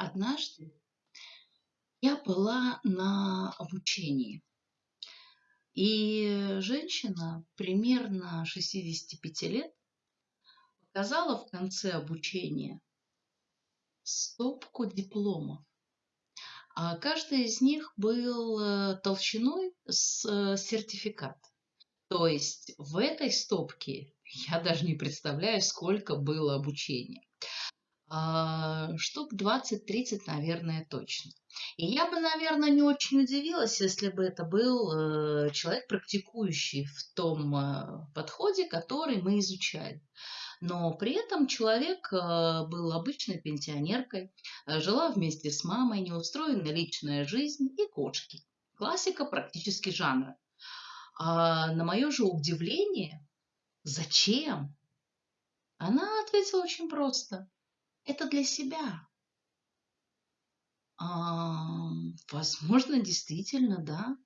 Однажды я была на обучении, и женщина примерно 65 лет показала в конце обучения стопку дипломов. А каждый из них был э, толщиной с э, сертификат. То есть в этой стопке я даже не представляю, сколько было обучения. А, штук 20-30, наверное, точно. И я бы, наверное, не очень удивилась, если бы это был э, человек, практикующий в том подходе, который мы изучали но при этом человек э, был обычной пенсионеркой, жила вместе с мамой, неустроенная личная жизнь и кошки. Классика практически жанра. А на мое же удивление, зачем? Она ответила очень просто. Это для себя. А, возможно, действительно, да.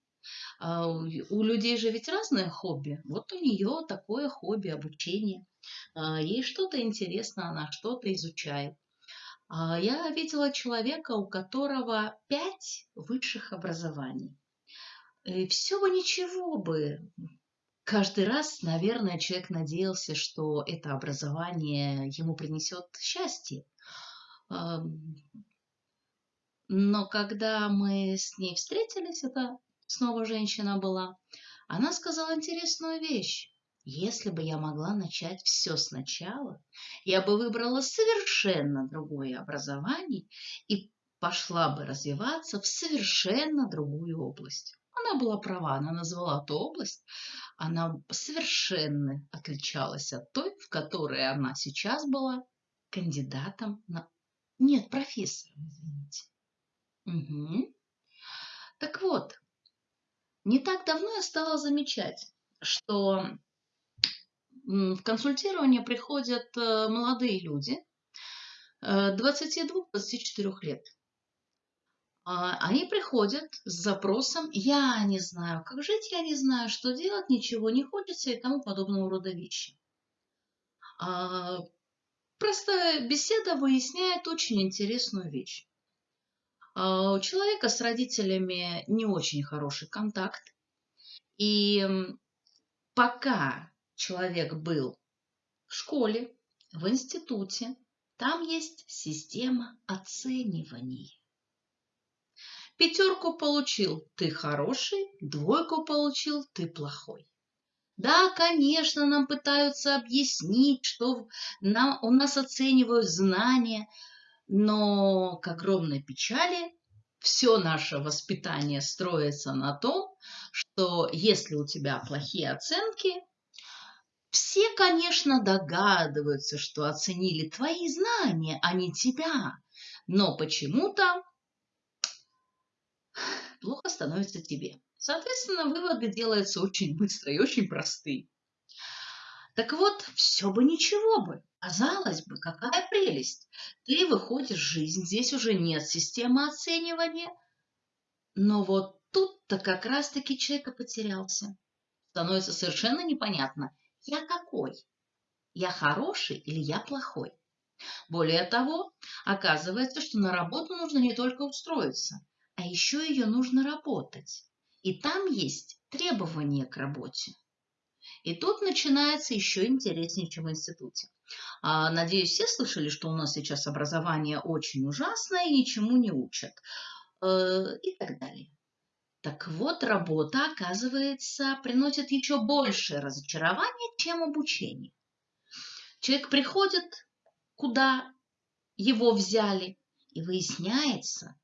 А у людей же ведь разное хобби. Вот у нее такое хобби обучение. А, ей что-то интересно, она что-то изучает. А, я видела человека, у которого пять высших образований. И все бы ничего бы. Каждый раз, наверное, человек надеялся, что это образование ему принесет счастье. Но когда мы с ней встретились, это снова женщина была, она сказала интересную вещь. Если бы я могла начать все сначала, я бы выбрала совершенно другое образование и пошла бы развиваться в совершенно другую область. Была права, она назвала ту область, она совершенно отличалась от той, в которой она сейчас была кандидатом на... Нет, профессором, извините. Угу. Так вот, не так давно я стала замечать, что в консультирование приходят э, молодые люди 22-24 э, лет. А, они приходят с запросом «я не знаю, как жить, я не знаю, что делать, ничего не хочется» и тому подобного рода вещи. А, Простая беседа выясняет очень интересную вещь. А, у человека с родителями не очень хороший контакт. И пока человек был в школе, в институте, там есть система оценивания. Пятерку получил – ты хороший, двойку получил – ты плохой. Да, конечно, нам пытаются объяснить, что нам, у нас оценивают знания, но к огромной печали все наше воспитание строится на том, что если у тебя плохие оценки, все, конечно, догадываются, что оценили твои знания, а не тебя. Но почему-то плохо становится тебе. Соответственно, выводы делаются очень быстро и очень простые. Так вот, все бы ничего бы. Казалось бы, какая прелесть. Ты выходишь в жизнь, здесь уже нет системы оценивания. Но вот тут-то как раз-таки человек потерялся. Становится совершенно непонятно, я какой? Я хороший или я плохой? Более того, оказывается, что на работу нужно не только устроиться, а еще ее нужно работать. И там есть требования к работе. И тут начинается еще интереснее, чем в институте. А, надеюсь, все слышали, что у нас сейчас образование очень ужасное ничему не учат. Э, и так далее. Так вот, работа, оказывается, приносит еще большее разочарование, чем обучение. Человек приходит, куда его взяли, и выясняется,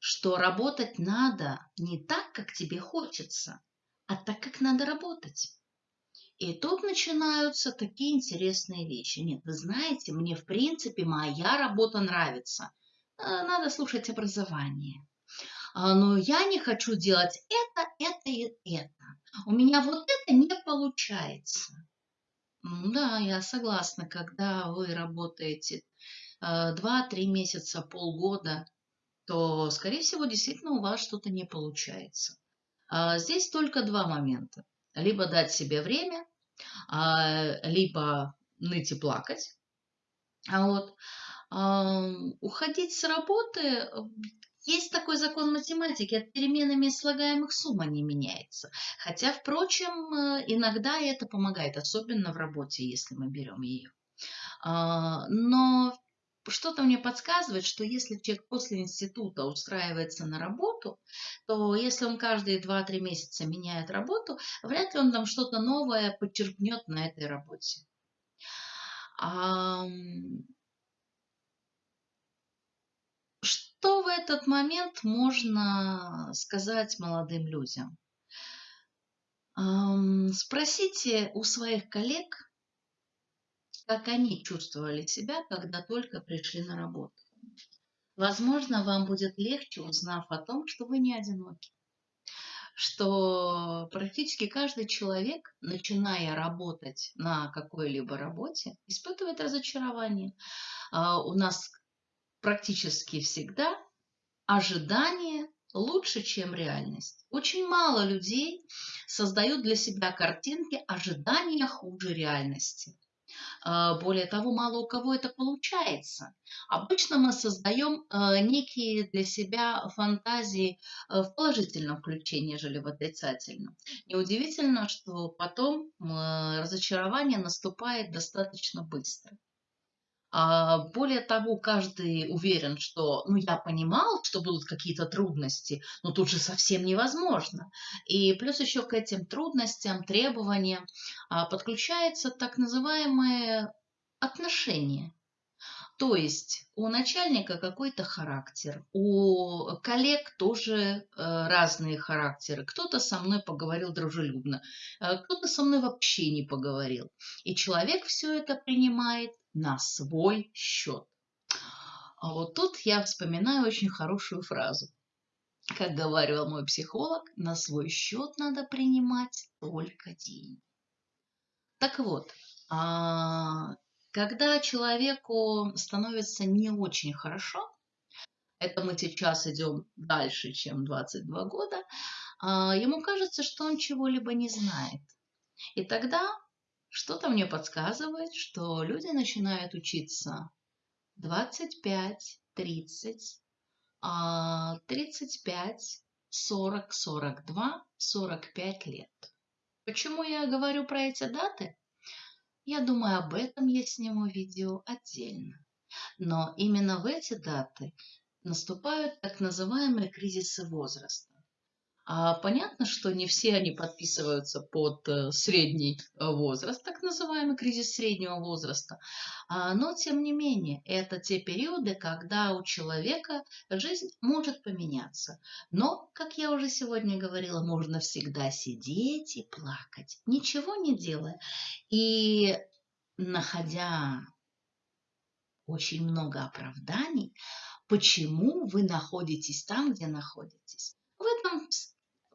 что работать надо не так, как тебе хочется, а так, как надо работать. И тут начинаются такие интересные вещи. Нет, вы знаете, мне в принципе моя работа нравится. Э, надо слушать образование. А, но я не хочу делать это, это и это. У меня вот это не получается. Да, я согласна, когда вы работаете 2-3 э, месяца, полгода, то, скорее всего, действительно у вас что-то не получается. А, здесь только два момента. Либо дать себе время, а, либо ныть и плакать. Вот. уходить с работы, есть такой закон математики, от переменами слагаемых сумма не меняется. Хотя, впрочем, э, иногда это помогает, особенно в работе, если мы берем ее. А, но что-то мне подсказывает, что если человек после института устраивается на работу, то если он каждые 2-3 месяца меняет работу, вряд ли он там что-то новое подчеркнет на этой работе. Что в этот момент можно сказать молодым людям? Спросите у своих коллег, как они чувствовали себя, когда только пришли на работу. Возможно, вам будет легче, узнав о том, что вы не одиноки. Что практически каждый человек, начиная работать на какой-либо работе, испытывает разочарование. А, у нас практически всегда ожидание лучше, чем реальность. Очень мало людей создают для себя картинки ожидания хуже реальности. А, более того, мало у кого это получается. Обычно мы создаем э, некие для себя фантазии э, в положительном ключе, нежели в отрицательном. Неудивительно, что потом э, разочарование наступает достаточно быстро. А, более того, каждый уверен, что ну, я понимал, что будут какие-то трудности, но тут же совсем невозможно. И плюс еще к этим трудностям, требованиям а, подключается так называемое отношение. То есть у начальника какой-то характер, у коллег тоже э, разные характеры. Кто-то со мной поговорил дружелюбно, э, кто-то со мной вообще не поговорил. И человек все это принимает на свой счет. А вот тут я вспоминаю очень хорошую фразу. Как говорил мой психолог, на свой счет надо принимать только деньги. Так вот, а, когда человеку становится не очень хорошо, это мы сейчас идем дальше, чем 22 года, а, ему кажется, что он чего-либо не знает. И тогда что-то мне подсказывает, что люди начинают учиться 25, 30, 35, 40, 42, 45 лет. Почему я говорю про эти даты? Я думаю, об этом я сниму видео отдельно. Но именно в эти даты наступают так называемые кризисы возраста. А понятно, что не все они подписываются под э, средний э, возраст, так называемый кризис среднего возраста. А, но, тем не менее, это те периоды, когда у человека жизнь может поменяться. Но, как я уже сегодня говорила, можно всегда сидеть и плакать, ничего не делая. И находя очень много оправданий, почему вы находитесь там, где находитесь. В этом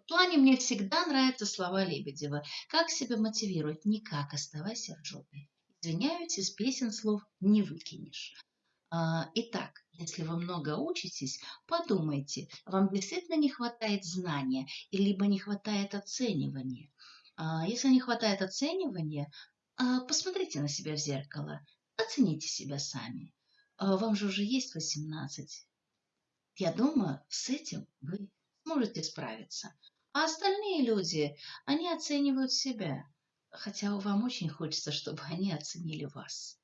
плане мне всегда нравятся слова Лебедева. Как себя мотивировать? Никак, оставайся в жопе. Извиняюсь, из песен слов не выкинешь. А, итак, если вы много учитесь, подумайте, вам действительно не хватает знания, либо не хватает оценивания. А, если не хватает оценивания, а, посмотрите на себя в зеркало, оцените себя сами. Вам же уже есть 18. Я думаю, с этим вы сможете справиться. А остальные люди, они оценивают себя, хотя вам очень хочется, чтобы они оценили вас.